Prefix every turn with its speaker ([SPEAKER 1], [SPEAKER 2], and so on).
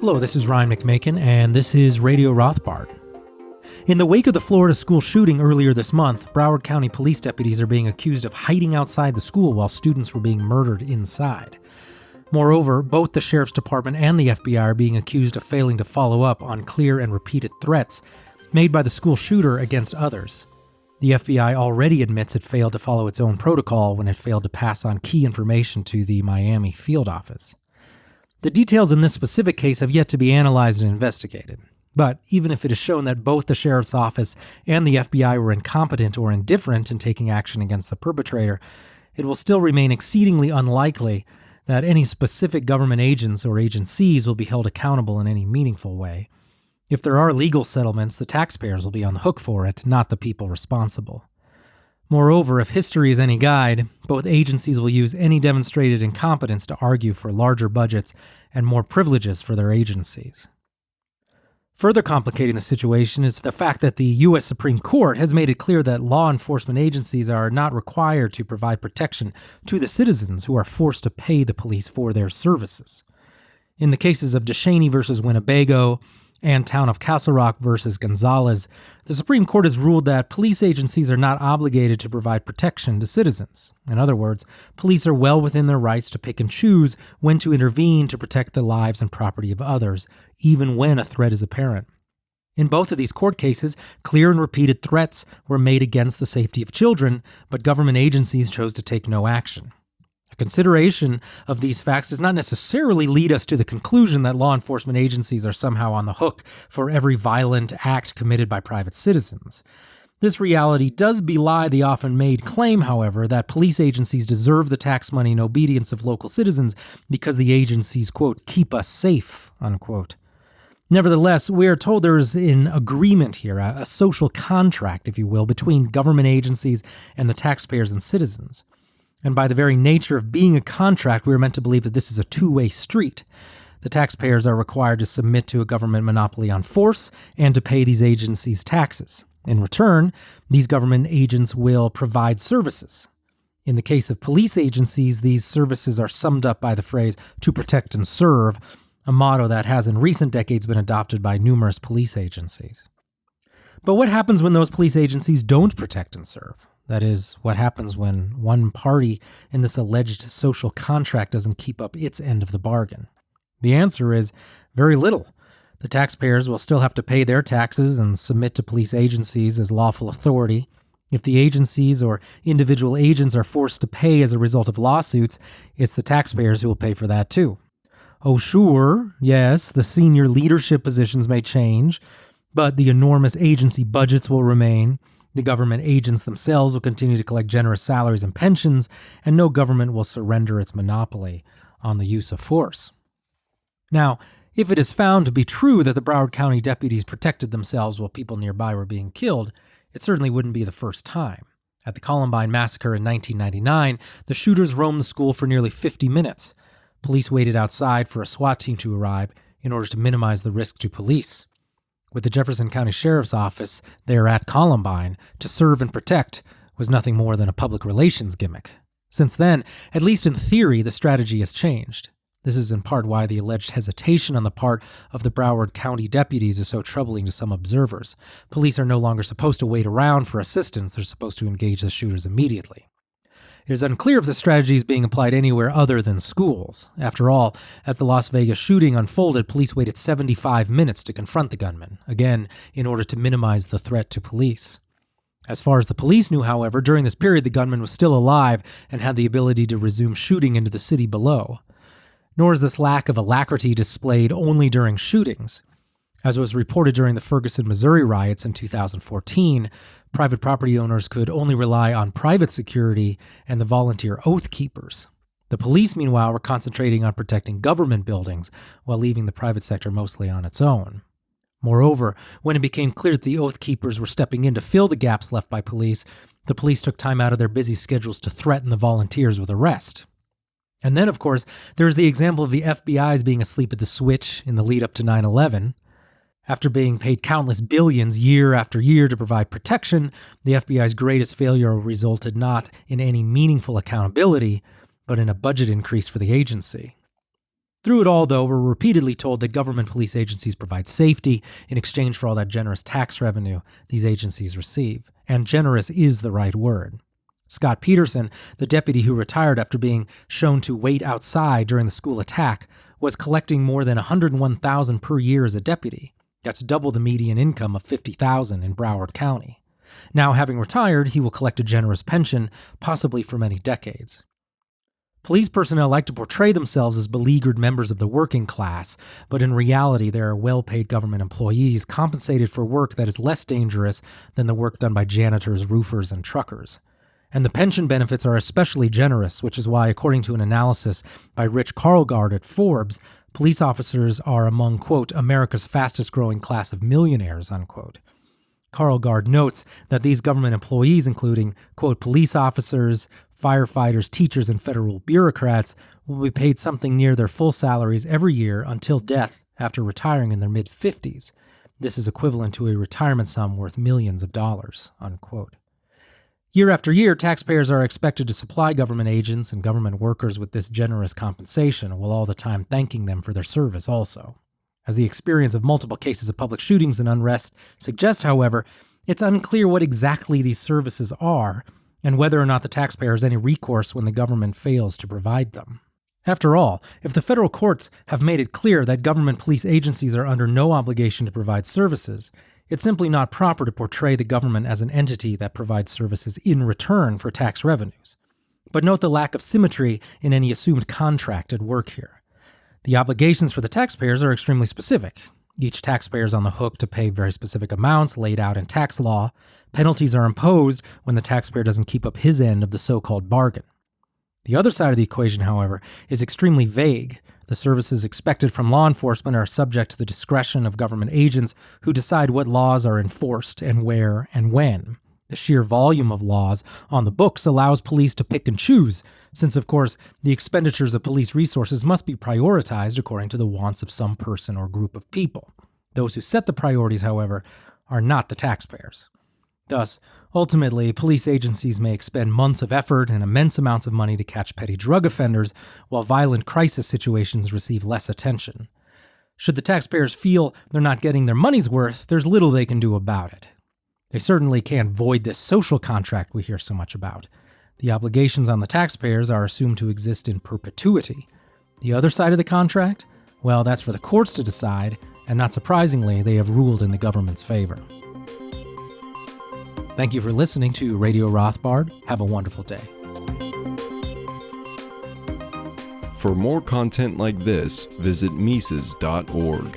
[SPEAKER 1] Hello, this is Ryan McMaken, and this is Radio Rothbard. In the wake of the Florida school shooting earlier this month, Broward County police deputies are being accused of hiding outside the school while students were being murdered inside. Moreover, both the Sheriff's Department and the FBI are being accused of failing to follow up on clear and repeated threats made by the school shooter against others. The FBI already admits it failed to follow its own protocol when it failed to pass on key information to the Miami field office. The details in this specific case have yet to be analyzed and investigated. But even if it is shown that both the sheriff's office and the FBI were incompetent or indifferent in taking action against the perpetrator, it will still remain exceedingly unlikely that any specific government agents or agencies will be held accountable in any meaningful way. If there are legal settlements, the taxpayers will be on the hook for it, not the people responsible. Moreover, if history is any guide, both agencies will use any demonstrated incompetence to argue for larger budgets and more privileges for their agencies. Further complicating the situation is the fact that the U.S. Supreme Court has made it clear that law enforcement agencies are not required to provide protection to the citizens who are forced to pay the police for their services. In the cases of DeShaney versus Winnebago, and Town of Castle Rock versus Gonzalez, the Supreme Court has ruled that police agencies are not obligated to provide protection to citizens. In other words, police are well within their rights to pick and choose when to intervene to protect the lives and property of others, even when a threat is apparent. In both of these court cases, clear and repeated threats were made against the safety of children, but government agencies chose to take no action. Consideration of these facts does not necessarily lead us to the conclusion that law enforcement agencies are somehow on the hook for every violent act committed by private citizens. This reality does belie the often made claim, however, that police agencies deserve the tax money and obedience of local citizens because the agencies, quote, keep us safe, unquote. Nevertheless, we are told there is an agreement here, a, social contract, if you will, between government agencies and the taxpayers and citizens. And by the very nature of being a contract, we are meant to believe that this is a two way street. The taxpayers are required to submit to a government monopoly on force and to pay these agencies taxes. In return, these government agents will provide services. In the case of police agencies, these services are summed up by the phrase to protect and serve, a motto that has in recent decades been adopted by numerous police agencies. But what happens when those police agencies don't protect and serve? That is, what happens hmm. when one party in this alleged social contract doesn't keep up its end of the bargain? The answer is very little. The taxpayers will still have to pay their taxes and submit to police agencies as lawful authority. If the agencies or individual agents are forced to pay as a result of lawsuits, it's the taxpayers who will pay for that too. Oh, sure, yes, the senior leadership positions may change, but the enormous agency budgets will remain. The government agents themselves will continue to collect generous salaries and pensions, and no government will surrender its monopoly on the use of force. Now, if it is found to be true that the Broward County deputies protected themselves while people nearby were being killed, it certainly wouldn't be the first time. At the Columbine Massacre in 1999, the shooters roamed the school for nearly 50 minutes. Police waited outside for a SWAT team to arrive in order to minimize the risk to police with the Jefferson County Sheriff's Office there at Columbine to serve and protect was nothing more than a public relations gimmick. Since then, at least in theory, the strategy has changed. This is in part why the alleged hesitation on the part of the Broward County deputies is so troubling to some observers. Police are no longer supposed to wait around for assistance, they're supposed to engage the shooters immediately. It is unclear if the strategy is being applied anywhere other than schools. After all, as the Las Vegas shooting unfolded, police waited 75 minutes to confront the gunman, again, in order to minimize the threat to police. As far as the police knew, however, during this period the gunman was still alive and had the ability to resume shooting into the city below. Nor is this lack of alacrity displayed only during shootings. As was reported during the Ferguson, Missouri riots in 2014, private property owners could only rely on private security and the volunteer oath keepers. The police, meanwhile, were concentrating on protecting government buildings while leaving the private sector mostly on its own. Moreover, when it became clear that the oath keepers were stepping in to fill the gaps left by police, the police took time out of their busy schedules to threaten the volunteers with arrest. And then, of course, there's the example of the FBI's being asleep at the switch in the lead up to 9 11. After being paid countless billions year after year to provide protection, the FBI's greatest failure resulted not in any meaningful accountability, but in a budget increase for the agency. Through it all, though, we're repeatedly told that government police agencies provide safety in exchange for all that generous tax revenue these agencies receive. And generous is the right word. Scot Peterson, the deputy who retired after being shown to wait outside during the school attack, was collecting more than 101,000 per year as a deputy. That's double the median income of 50,000 in Broward County. Now, having retired, he will collect a generous pension, possibly for many decades. Police personnel like to portray themselves as beleaguered members of the working class, but in reality, they are well paid government employees compensated for work that is less dangerous than the work done by janitors, roofers, and truckers. And the pension benefits are especially generous, which is why, according to an analysis by Rich Karlgaard at Forbes, police officers are among, quote, America's fastest growing class of millionaires, unquote. Karlgaard notes that these government employees, including, quote, police officers, firefighters, teachers, and federal bureaucrats, will be paid something near their full salaries every year until death after retiring in their mid 50s. This is equivalent to a retirement sum worth millions of dollars, unquote. Year after year, taxpayers are expected to supply government agents and government workers with this generous compensation, while all the time thanking them for their service also. As the experience of multiple cases of public shootings and unrest suggests, however, it's unclear what exactly these services are and whether or not the taxpayer has any recourse when the government fails to provide them. After all, if the federal courts have made it clear that government police agencies are under no obligation to provide services, it's simply not proper to portray the government as an entity that provides services in return for tax revenues. But note the lack of symmetry in any assumed contract at work here. The obligations for the taxpayers are extremely specific. Each taxpayer is on the hook to pay very specific amounts laid out in tax law. Penalties are imposed when the taxpayer doesn't keep up his end of the so called bargain. The other side of the equation, however, is extremely vague. The services expected from law enforcement are subject to the discretion of government agents who decide what laws are enforced and where and when. The sheer volume of laws on the books allows police to pick and choose, since, of course, the expenditures of police resources must be prioritized according to the wants of some person or group of people. Those who set the priorities, however, are not the taxpayers. Thus, ultimately, police agencies may expend months of effort and immense amounts of money to catch petty drug offenders, while violent crisis situations receive less attention. Should the taxpayers feel they're not getting their money's worth, there's little they can do about it. They certainly can't void this social contract we hear so much about. The obligations on the taxpayers are assumed to exist in perpetuity. The other side of the contract? Well, that's for the courts to decide, and not surprisingly, they have ruled in the government's favor. Thank you for listening to Radio Rothbard. Have a wonderful day.
[SPEAKER 2] For more content like this, visit Mises.org.